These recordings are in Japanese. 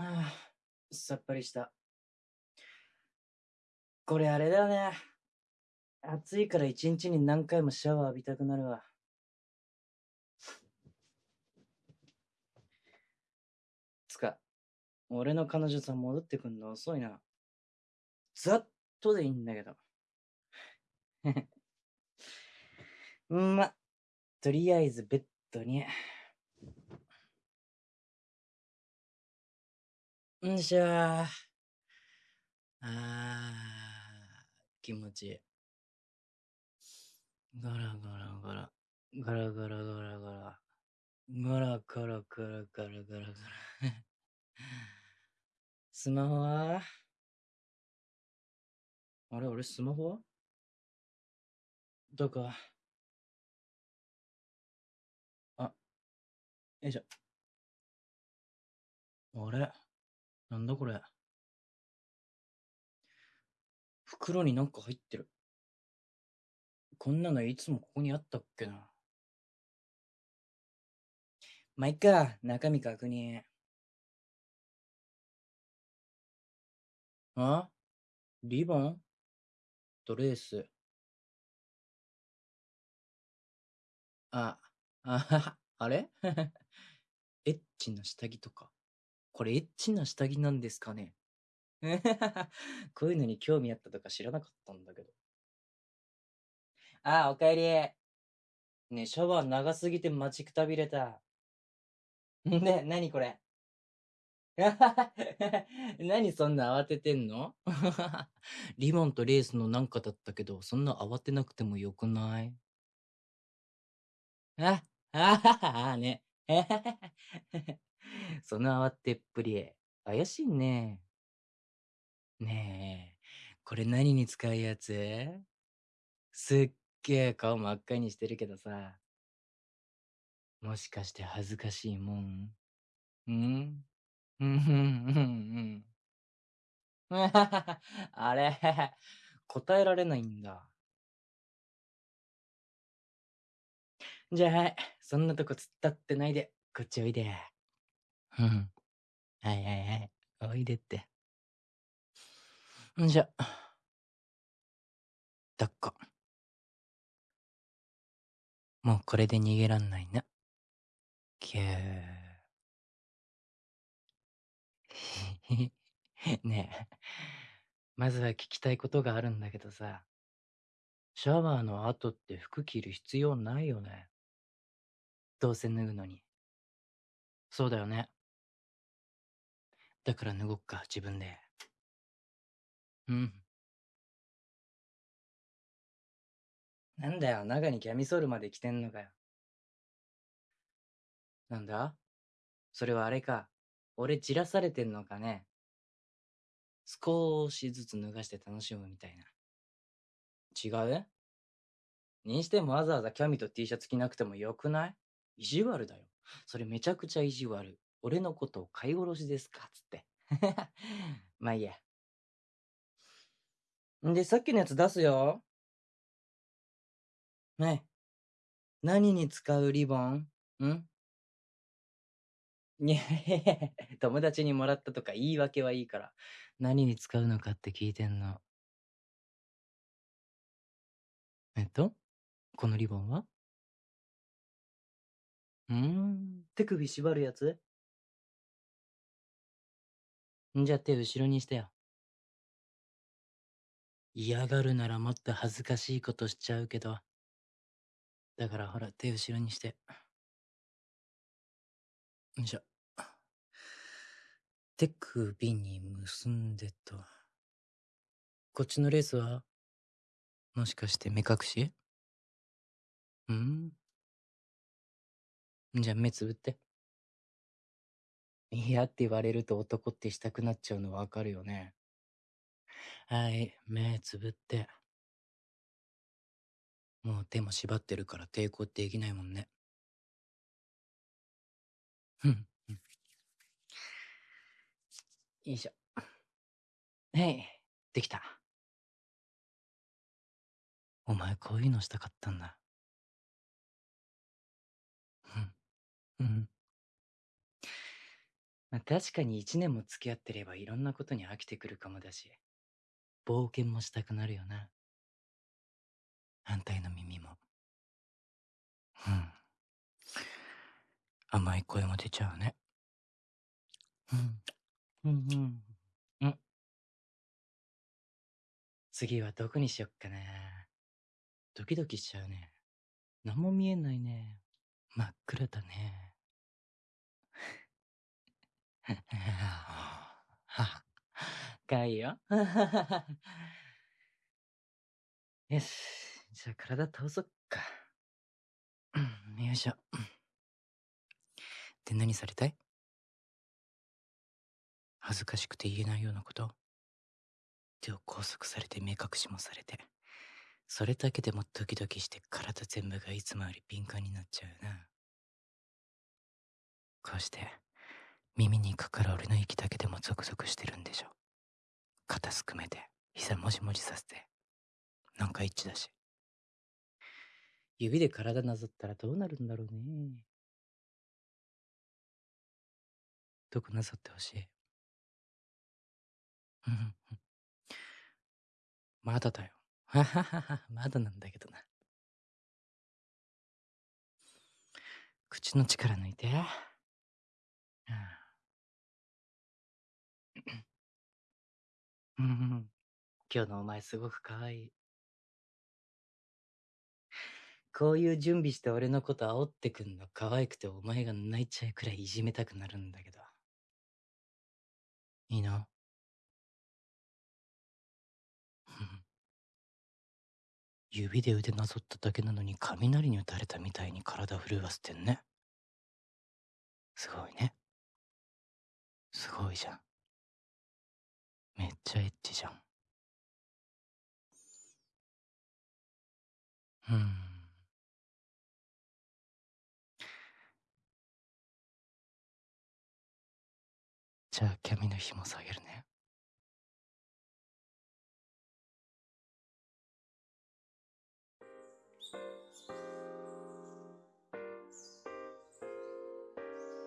ああ、さっぱりした。これあれだね。暑いから一日に何回もシャワー浴びたくなるわ。つか、俺の彼女さん戻ってくんの遅いな。ざっとでいいんだけど。ま、とりあえずベッドに。んしゃー。あー、気持ちいい。ガラガラガラ。ガラガラガラガラ。ガラガラガラガラガラガラ。スマホは？あれ？俺スマホは？どこ？あ、よいしょ。あれ？なんだこれ袋になんか入ってる。こんなのいつもここにあったっけな。まあ、いっか、中身確認。あ？リボン？ドレース？あ、あはは、あれ？エッチな下着とか。これエッチな下着なんですかね こういうのに興味あったとか知らなかったんだけど。ああ、おかえり。ねえ、シャワー長すぎて待ちくたびれた。ね、なにこれ 何そんな慌ててんの？リボンとレースのなんかだったけど、そんな慌てなくてもよくない？あ、あはは、ね。その慌てっぷり、怪しいね。ねえ、これ何に使うやつ？すっげえ顔真っ赤にしてるけどさ。もしかして恥ずかしいもん？ん？うん、うん、うん、うん？あれ、答えられないんだ。じゃあ、そんなとこ突っ立ってないで、こっちおいで。うん。はいはいはい、おいでって。んじゃ、抱っこ。もうこれで逃げらんないな。きゅー。ねえ、まずは聞きたいことがあるんだけどさ、シャワーの後って服着る必要ないよね。どうせ脱ぐのに。そうだよね。だから脱ごっか、自分で。うん。なんだよ、中にキャミソールまで着てんのかよ。なんだ？それはあれか。俺じらされてんのかね。少しずつ脱がして楽しむみたいな。違う？にしてもわざわざキャミと T シャツ着なくてもよくない？意地悪だよ。それめちゃくちゃ意地悪。俺のことを飼い殺しですか？つって。まあいいや。んで、さっきのやつ出すよ。ね。何に使うリボン？ん？いやいや 友達にもらったとか言い訳はいいから。何に使うのかって聞いてんの。えっと？このリボンは？うーん。手首縛るやつ？んじゃ手後ろにしてよ。嫌がるならもっと恥ずかしいことしちゃうけど。だからほら、手後ろにして。よいしょ。手首に結んでと。こっちのレースはもしかして目隠し？ん？じゃあ目つぶって。嫌って言われると男ってしたくなっちゃうのわかるよね。はい、目つぶって。もう手も縛ってるから抵抗できないもんね。ふん。うんよいしょ。はい、できた。お前こういうのしたかったんだ。うん。うん。まあ、確かに一年も付き合ってればいろんなことに飽きてくるかもだし、冒険もしたくなるよな。反対の耳も。うん。甘い声も出ちゃうね。うん。うんうん。うん。次はどこにしよっかな。ドキドキしちゃうね。何も見えないね。真っ暗だね。かいよ。よし。じゃあ体倒そっか。よいしょ。で、何されたい？恥ずかしくて言えないようなこと？手を拘束されて目隠しもされて。それだけでもドキドキして体全部がいつもより敏感になっちゃうな。こうして、耳にかかる俺の息だけでもゾクゾクしてるんでしょ。肩すくめて、膝もじもじさせて。なんか一致だし。指で体なぞったらどうなるんだろうね。どこなぞってほしい。まだだよ。まだなんだけどな。口の力抜いて。うん、今日のお前すごく可愛い。こういう準備して俺のこと煽ってくんの可愛くてお前が泣いちゃうくらいいじめたくなるんだけど。いいの？指で腕なぞっただけなのに雷に打たれたみたいに体震わせてんね。すごいね。すごいじゃん。めっちゃエッチじゃん。うん。じゃあ、キャミの紐下げるね。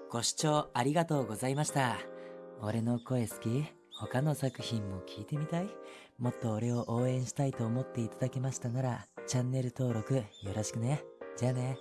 ご視聴ありがとうございました。俺の声好き？他の作品も聞いてみたい？もっと俺を応援したいと思っていただけましたなら、チャンネル登録よろしくね。じゃあね。